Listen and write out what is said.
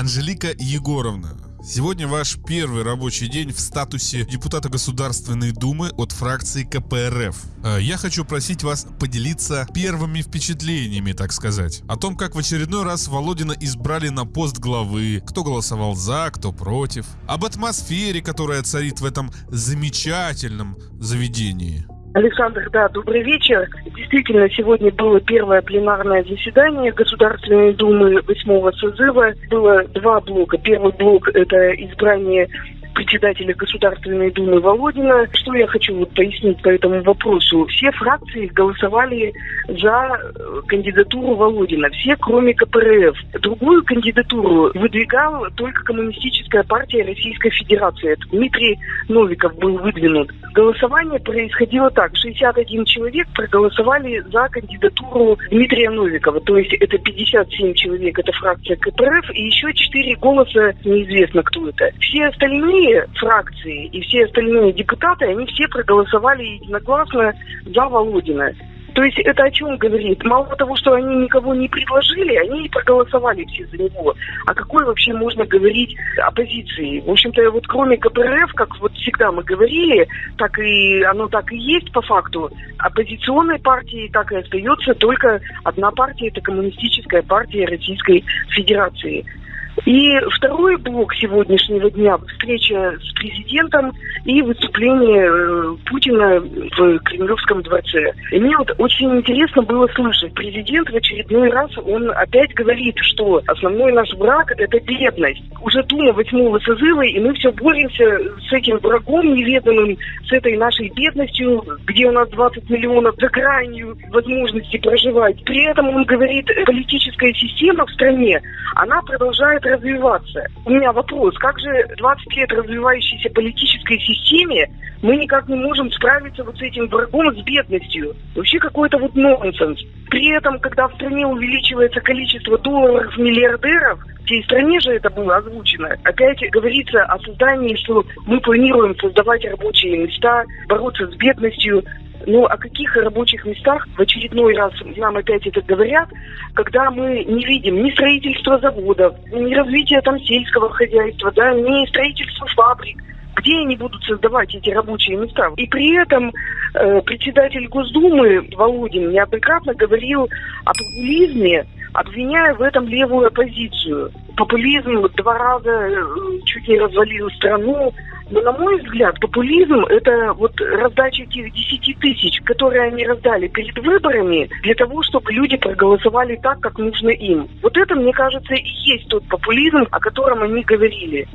Анжелика Егоровна, Сегодня ваш первый рабочий день в статусе депутата Государственной Думы от фракции КПРФ. Э, я хочу просить вас поделиться первыми впечатлениями, так сказать, о том, как в очередной раз Володина избрали на пост главы, кто голосовал за, кто против, об атмосфере, которая царит в этом замечательном заведении. Александр, да, добрый вечер. Действительно, сегодня было первое пленарное заседание Государственной Думы восьмого созыва. Было два блока. Первый блок – это избрание председателя Государственной Думы Володина. Что я хочу вот пояснить по этому вопросу? Все фракции голосовали за э, кандидатуру Володина, все кроме КПРФ. Другую кандидатуру выдвигал только Коммунистическая партия Российской Федерации. Это Дмитрий Новиков был выдвинут. Голосование происходило так. 61 человек проголосовали за кандидатуру Дмитрия Новикова. То есть это 57 человек, это фракция КПРФ, и еще 4 голоса, неизвестно кто это. Все остальные остальные фракции и все остальные депутаты, они все проголосовали единогласно за Володина. То есть это о чем говорит? Мало того, что они никого не предложили, они и проголосовали все за него. А какой вообще можно говорить оппозиции? В общем-то, вот кроме КПРФ, как вот всегда мы говорили, так и оно так и есть по факту, оппозиционной партии так и остается только одна партия, это Коммунистическая партия Российской Федерации. И второй блок сегодняшнего дня – встреча с президентом и выступление э, Путина в Кремлевском дворце. И мне вот очень интересно было слышать. Президент в очередной раз, он опять говорит, что основной наш враг – это бедность. Уже Дума восьмого созыва, и мы все боремся с этим врагом неведомым, с этой нашей бедностью, где у нас 20 миллионов за гранью возможности проживать. При этом он говорит, политическая система в стране, она продолжает развиваться. У меня вопрос, как же 20 лет развивающейся политической системе мы никак не можем справиться вот с этим врагом, с бедностью? Вообще какой-то вот нонсенс. При этом, когда в стране увеличивается количество долларов миллиардеров, всей стране же это было озвучено, опять говорится о создании, что мы планируем создавать рабочие места, бороться с бедностью. Ну, о каких рабочих местах в очередной раз нам опять это говорят, когда мы не видим ни строительства заводов, ни развития там сельского хозяйства, да, ни строительства фабрик, где они будут создавать эти рабочие места. И при этом э, председатель Госдумы Володин неоднократно говорил о популизме, обвиняя в этом левую оппозицию. Популизм два раза э, чуть не развалил страну, но, на мой взгляд, популизм – это вот раздача этих 10 тысяч, которые они раздали перед выборами для того, чтобы люди проголосовали так, как нужно им. Вот это, мне кажется, и есть тот популизм, о котором они говорили.